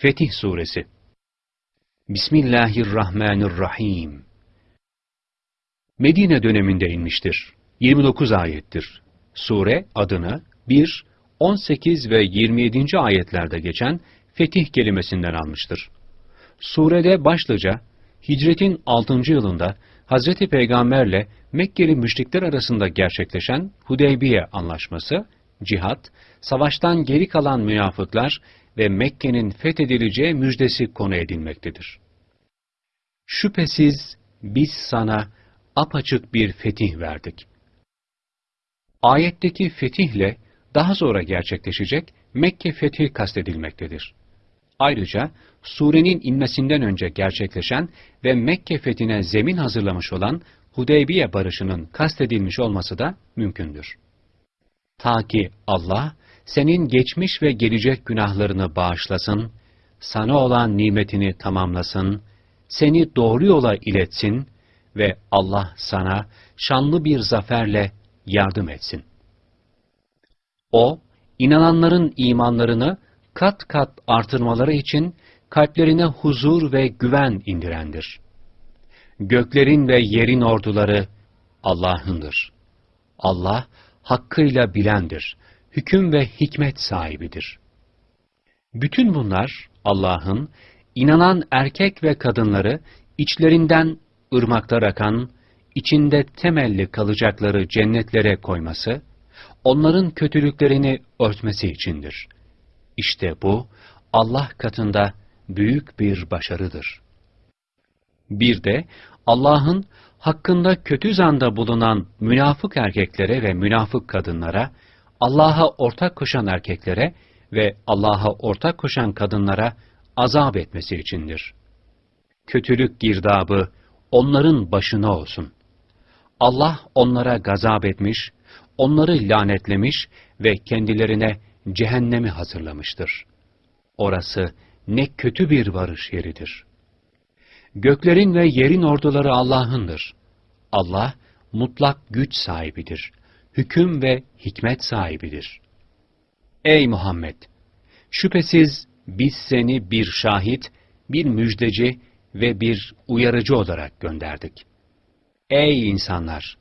Fetih Suresi Bismillahirrahmanirrahim Medine döneminde inmiştir. 29 ayettir. Sure adını 1, 18 ve 27. ayetlerde geçen fetih kelimesinden almıştır. Surede başlıca hicretin 6. yılında Hazreti Peygamberle Mekkeli müşrikler arasında gerçekleşen Hudeybiye anlaşması, cihat, savaştan geri kalan münafıklar ve Mekke'nin fethedileceği müjdesi konu edilmektedir. Şüphesiz biz sana apaçık bir fetih verdik. Ayetteki fetihle daha sonra gerçekleşecek Mekke fethi kastedilmektedir. Ayrıca surenin inmesinden önce gerçekleşen ve Mekke fethine zemin hazırlamış olan Hudeybiye barışının kastedilmiş olması da mümkündür. Ta ki Allah senin geçmiş ve gelecek günahlarını bağışlasın, sana olan nimetini tamamlasın, seni doğru yola iletsin ve Allah sana şanlı bir zaferle yardım etsin. O, inananların imanlarını kat kat artırmaları için kalplerine huzur ve güven indirendir. Göklerin ve yerin orduları Allah'ındır. Allah hakkıyla bilendir, hüküm ve hikmet sahibidir. Bütün bunlar Allah'ın inanan erkek ve kadınları içlerinden ırmaklar akan, içinde temelli kalacakları cennetlere koyması, onların kötülüklerini örtmesi içindir. İşte bu, Allah katında büyük bir başarıdır. Bir de Allah'ın hakkında kötü zanda bulunan münafık erkeklere ve münafık kadınlara, Allah'a ortak koşan erkeklere ve Allah'a ortak koşan kadınlara azap etmesi içindir. Kötülük girdabı onların başına olsun. Allah onlara gazap etmiş, onları lanetlemiş ve kendilerine cehennemi hazırlamıştır. Orası ne kötü bir varış yeridir. Göklerin ve yerin orduları Allah'ındır. Allah mutlak güç sahibidir. Hüküm ve hikmet sahibidir. Ey Muhammed! Şüphesiz biz seni bir şahit, bir müjdeci ve bir uyarıcı olarak gönderdik. Ey insanlar!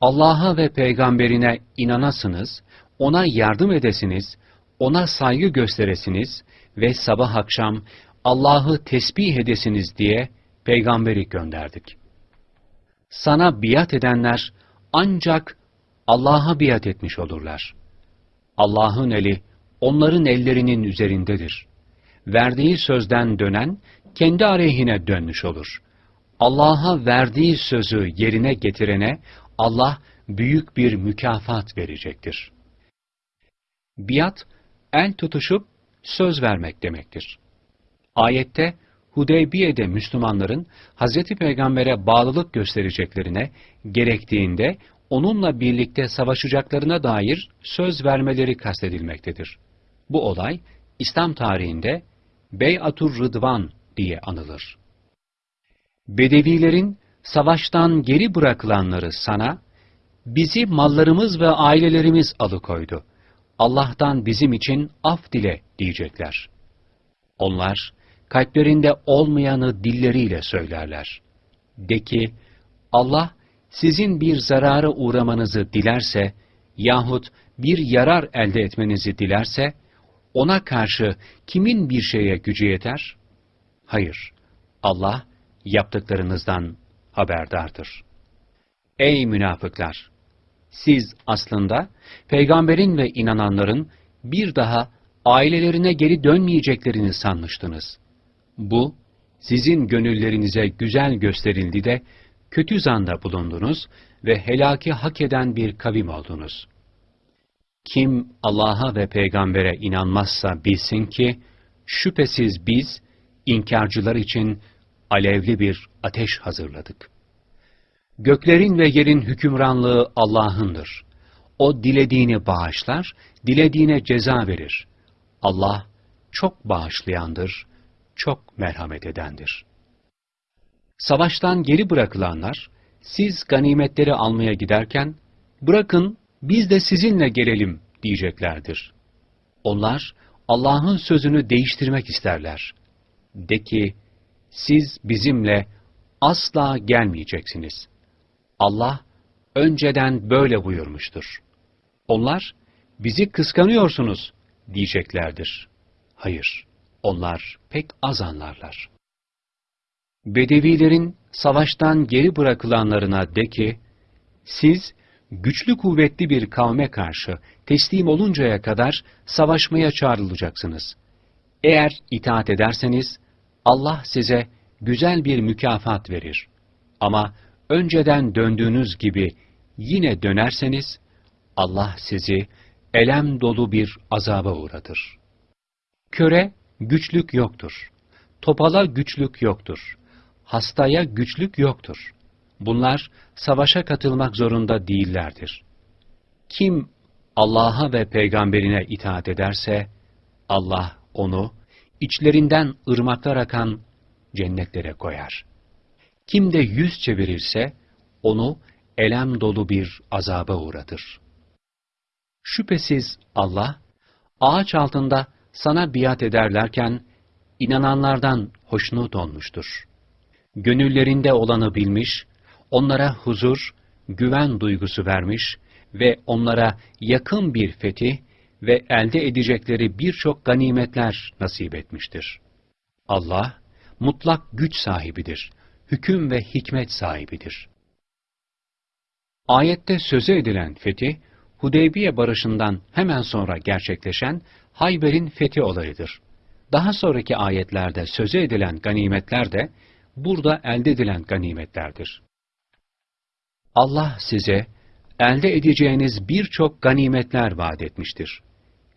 Allah'a ve peygamberine inanasınız, ona yardım edesiniz, ona saygı gösteresiniz ve sabah akşam Allah'ı tesbih edesiniz diye peygamberi gönderdik. Sana biat edenler ancak Allah'a biat etmiş olurlar. Allah'ın eli onların ellerinin üzerindedir. Verdiği sözden dönen kendi aleyhine dönmüş olur. Allah'a verdiği sözü yerine getirene Allah büyük bir mükafat verecektir. Biat, el tutuşup söz vermek demektir. Ayette, Hudeybiye'de Müslümanların Hz. Peygamber'e bağlılık göstereceklerine, gerektiğinde onunla birlikte savaşacaklarına dair söz vermeleri kastedilmektedir. Bu olay, İslam tarihinde Bey'atur Rıdvan diye anılır. Bedevilerin savaştan geri bırakılanları sana, bizi mallarımız ve ailelerimiz alıkoydu. Allah'tan bizim için af dile diyecekler. Onlar, kalplerinde olmayanı dilleriyle söylerler. De ki, Allah sizin bir zarara uğramanızı dilerse yahut bir yarar elde etmenizi dilerse, ona karşı kimin bir şeye gücü yeter? Hayır, Allah yaptıklarınızdan haberdardır. Ey münafıklar! Siz aslında peygamberin ve inananların bir daha ailelerine geri dönmeyeceklerini sanmıştınız. Bu, sizin gönüllerinize güzel gösterildi de, kötü zanda bulundunuz ve helaki hak eden bir kavim oldunuz. Kim Allah'a ve peygambere inanmazsa bilsin ki, şüphesiz biz, inkarcılar için alevli bir ateş hazırladık. Göklerin ve yerin hükümranlığı Allah'ındır. O dilediğini bağışlar, dilediğine ceza verir. Allah çok bağışlayandır, çok merhamet edendir. Savaştan geri bırakılanlar, siz ganimetleri almaya giderken, bırakın biz de sizinle gelelim diyeceklerdir. Onlar, Allah'ın sözünü değiştirmek isterler. De ki, siz bizimle asla gelmeyeceksiniz. Allah önceden böyle buyurmuştur. Onlar, bizi kıskanıyorsunuz diyeceklerdir. Hayır, onlar pek az anlarlar. Bedevilerin savaştan geri bırakılanlarına de ki, siz güçlü kuvvetli bir kavme karşı teslim oluncaya kadar savaşmaya çağrılacaksınız. Eğer itaat ederseniz, Allah size güzel bir mükafat verir. Ama önceden döndüğünüz gibi yine dönerseniz, Allah sizi elem dolu bir azaba uğratır. Köre güçlük yoktur. Topala güçlük yoktur. Hastaya güçlük yoktur. Bunlar savaşa katılmak zorunda değillerdir. Kim Allah'a ve peygamberine itaat ederse, Allah onu içlerinden ırmaklar akan cennetlere koyar. Kim de yüz çevirirse, onu elem dolu bir azaba uğratır. Şüphesiz Allah, ağaç altında sana biat ederlerken, inananlardan hoşnut olmuştur. Gönüllerinde olanı bilmiş, onlara huzur, güven duygusu vermiş ve onlara yakın bir fetih ve elde edecekleri birçok ganimetler nasip etmiştir. Allah, mutlak güç sahibidir, hüküm ve hikmet sahibidir. Ayette söze edilen fetih, Hudeybiye barışından hemen sonra gerçekleşen Hayber'in fethi olayıdır. Daha sonraki ayetlerde söze edilen ganimetler de burada elde edilen ganimetlerdir. Allah size elde edeceğiniz birçok ganimetler vaat etmiştir.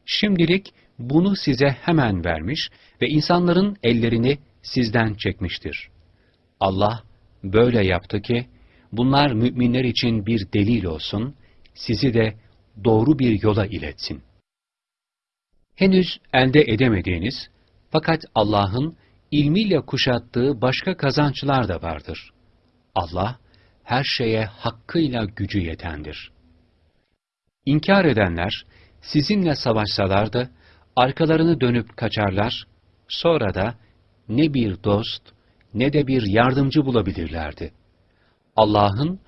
Şimdilik bunu size hemen vermiş ve insanların ellerini sizden çekmiştir. Allah böyle yaptı ki, bunlar müminler için bir delil olsun, sizi de doğru bir yola iletsin. Henüz elde edemediğiniz, fakat Allah'ın ilmiyle kuşattığı başka kazançlar da vardır. Allah, her şeye hakkıyla gücü yetendir. İnkar edenler, sizinle savaşsalar da, arkalarını dönüp kaçarlar, sonra da ne bir dost, ne de bir yardımcı bulabilirlerdi. Allah'ın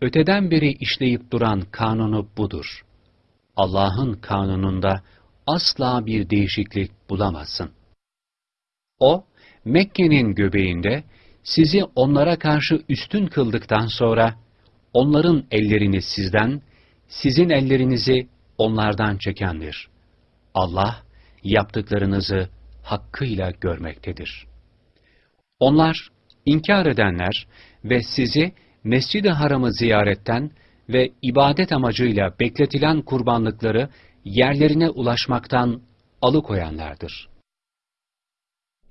öteden beri işleyip duran kanunu budur. Allah'ın kanununda asla bir değişiklik bulamazsın. O, Mekke'nin göbeğinde sizi onlara karşı üstün kıldıktan sonra, onların ellerini sizden, sizin ellerinizi onlardan çekendir. Allah, yaptıklarınızı hakkıyla görmektedir. Onlar, inkar edenler ve sizi Mescid-i Haram'ı ziyaretten ve ibadet amacıyla bekletilen kurbanlıkları yerlerine ulaşmaktan alıkoyanlardır.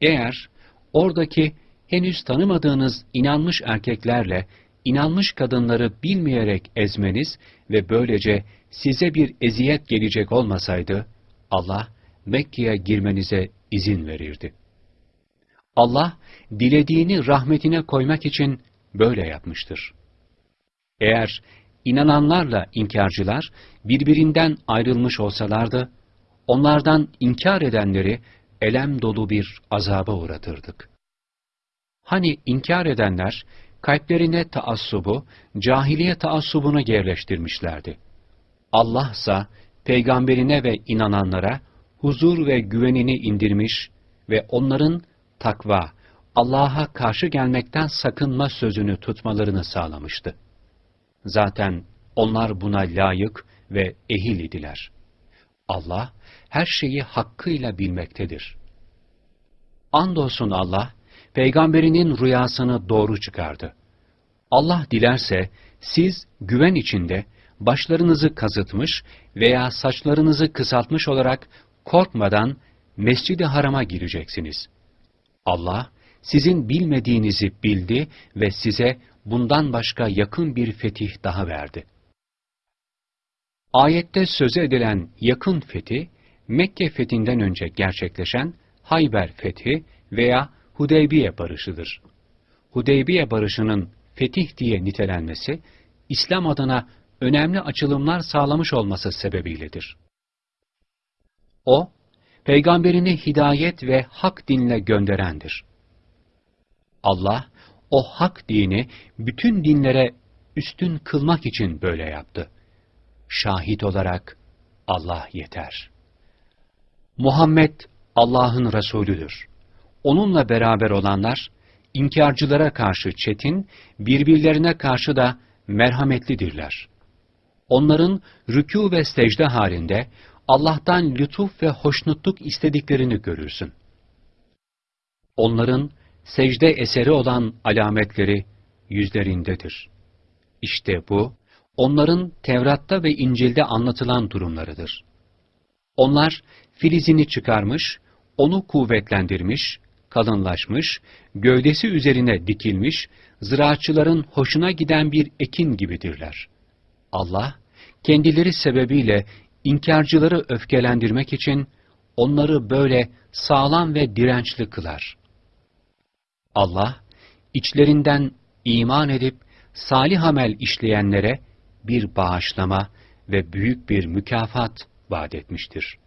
Eğer oradaki henüz tanımadığınız inanmış erkeklerle inanmış kadınları bilmeyerek ezmeniz ve böylece size bir eziyet gelecek olmasaydı, Allah Mekke'ye girmenize izin verirdi. Allah, dilediğini rahmetine koymak için böyle yapmıştır. Eğer inananlarla inkarcılar birbirinden ayrılmış olsalardı, onlardan inkar edenleri elem dolu bir azaba uğratırdık. Hani inkar edenler, kalplerine taassubu, cahiliye taassubunu yerleştirmişlerdi. Allah ise peygamberine ve inananlara huzur ve güvenini indirmiş ve onların takva, Allah'a karşı gelmekten sakınma sözünü tutmalarını sağlamıştı. Zaten onlar buna layık ve ehil idiler. Allah her şeyi hakkıyla bilmektedir. Andolsun Allah, peygamberinin rüyasını doğru çıkardı. Allah dilerse siz güven içinde başlarınızı kazıtmış veya saçlarınızı kısaltmış olarak korkmadan Mescid-i Haram'a gireceksiniz. Allah sizin bilmediğinizi bildi ve size bundan başka yakın bir fetih daha verdi. Ayette söze edilen yakın fethi, Mekke fethinden önce gerçekleşen Hayber fethi veya Hudeybiye barışıdır. Hudeybiye barışının fetih diye nitelenmesi, İslam adına önemli açılımlar sağlamış olması sebebiyledir. O, peygamberini hidayet ve hak dinle gönderendir. Allah, o hak dini bütün dinlere üstün kılmak için böyle yaptı. Şahit olarak Allah yeter. Muhammed Allah'ın Resulüdür. Onunla beraber olanlar, inkarcılara karşı çetin, birbirlerine karşı da merhametlidirler. Onların rükû ve secde halinde Allah'tan lütuf ve hoşnutluk istediklerini görürsün. Onların secde eseri olan alametleri yüzlerindedir. İşte bu, onların Tevrat'ta ve İncil'de anlatılan durumlarıdır. Onlar filizini çıkarmış, onu kuvvetlendirmiş, kalınlaşmış, gövdesi üzerine dikilmiş, ziraatçıların hoşuna giden bir ekin gibidirler. Allah, kendileri sebebiyle inkarcıları öfkelendirmek için onları böyle sağlam ve dirençli kılar. Allah, içlerinden iman edip salih amel işleyenlere bir bağışlama ve büyük bir mükafat vaat etmiştir.